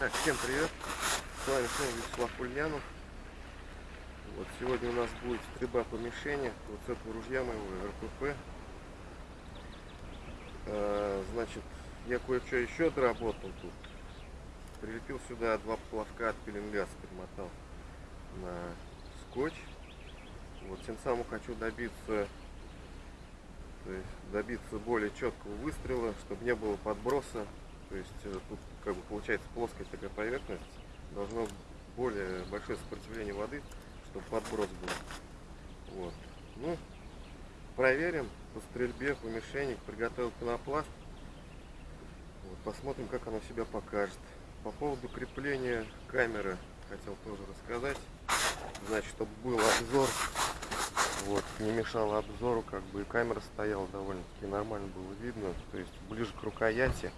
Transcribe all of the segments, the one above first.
Так, всем привет! С вами снова Вячеслав Ульянов. Вот сегодня у нас будет стрельба по мишени вот с этого ружья моего РПП. А, значит, я кое-что еще доработал тут. Прилепил сюда два плавка от пеленгаса, примотал на скотч. Вот тем самым хочу добиться то есть добиться более четкого выстрела, чтобы не было подброса. То есть э, тут как бы получается плоская такая поверхность, должно более большое сопротивление воды, чтобы подброс был. Вот. Ну, проверим по стрельбе, по мишени, приготовил пенопласт. Вот, посмотрим, как она себя покажет. По поводу крепления камеры хотел тоже рассказать. Значит, чтобы был обзор вот, не мешало обзору, как бы и камера стояла довольно-таки нормально было видно, то есть ближе к рукояти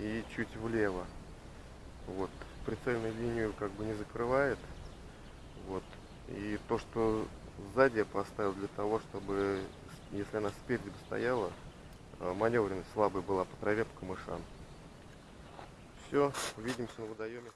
и чуть влево. Вот, прицельную линию как бы не закрывает. Вот, и то, что сзади я поставил для того, чтобы, если она спереди стояла, э, маневренность слабая была по траве, по камышам. Все, увидимся на водоеме.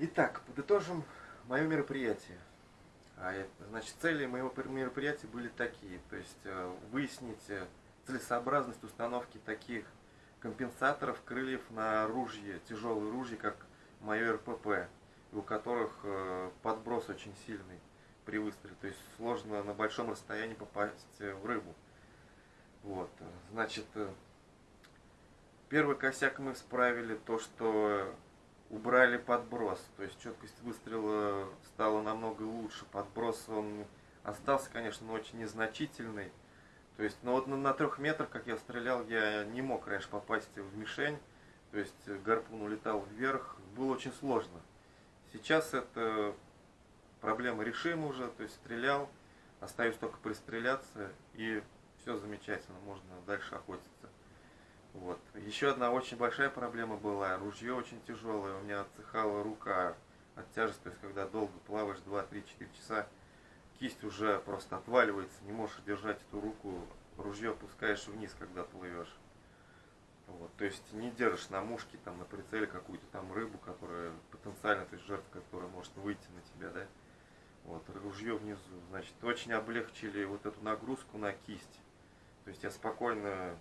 Итак, подытожим мое мероприятие. А, значит, цели моего мероприятия были такие. То есть э, выяснить э, целесообразность установки таких компенсаторов крыльев на ружье, тяжелые ружья, как мое РПП, у которых э, подброс очень сильный. при выстреле. То есть сложно на большом расстоянии попасть э, в рыбу. Вот, э, значит, э, первый косяк мы исправили то, что убрали подброс. То есть четкость выстрела стала намного лучше. Подброс он остался, конечно, но очень незначительный. То есть, ну вот на, на трех метрах, как я стрелял, я не мог раньше попасть в мишень. То есть гарпун улетал вверх, было очень сложно. Сейчас это проблема решима уже, то есть стрелял, остаюсь только пристреляться и все замечательно, можно дальше охотиться. Вот. Еще одна очень большая проблема была, ружье очень тяжелое, у меня отсыхала рука от тяжести, то есть когда долго плаваешь 2-3-4 часа, кисть уже просто отваливается, не можешь держать эту руку, ружье опускаешь вниз, когда плывешь. Вот, то есть не держишь на мушке, там, на прицеле какую-то там рыбу, которая потенциально, то есть жертва, которая может выйти на тебя, да. Вот, ружье внизу, значит, очень облегчили вот эту нагрузку на кисть. То есть я спокойно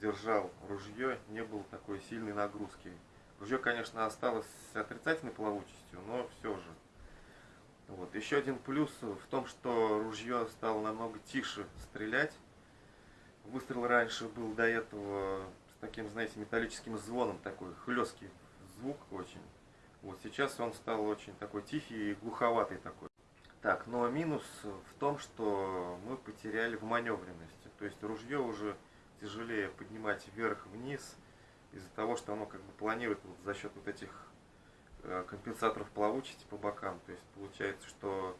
держал ружье, не было такой сильной нагрузки. Ружье, конечно, осталось с отрицательной плавучестью, но все же. Вот. Еще один плюс в том, что ружье стало намного тише стрелять. Выстрел раньше был до этого с таким, знаете, металлическим звоном, такой хлесткий звук очень. Вот сейчас он стал очень такой тихий и глуховатый такой. Так, но минус в том, что мы потеряли в маневренности. То есть ружье уже тяжелее поднимать вверх-вниз из-за того, что оно как бы планирует вот за счет вот этих э, компенсаторов плавучести по бокам. То есть получается, что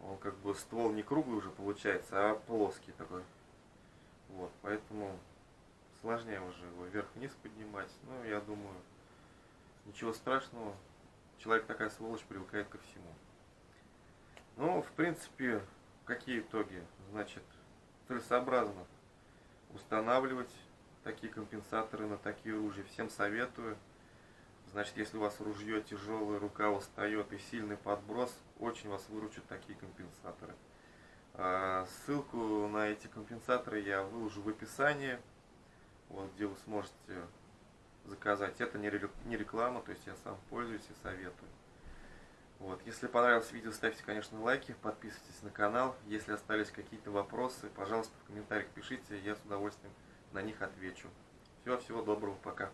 он как бы ствол не круглый уже получается, а плоский такой. Вот, поэтому сложнее уже его вверх-вниз поднимать. Ну, я думаю, ничего страшного. Человек такая сволочь привыкает ко всему. Ну, в принципе, какие итоги? Значит, целесообразно устанавливать такие компенсаторы на такие ружья. Всем советую. Значит, если у вас ружье тяжелое, рука устает и сильный подброс, очень вас выручат такие компенсаторы. А, ссылку на эти компенсаторы я выложу в описании, вот, где вы сможете заказать. Это не реклама, то есть я сам пользуюсь и советую. Вот. Если понравилось видео, ставьте, конечно, лайки, подписывайтесь на канал. Если остались какие-то вопросы, пожалуйста, в комментариях пишите, я с удовольствием на них отвечу. Всего, всего доброго, пока.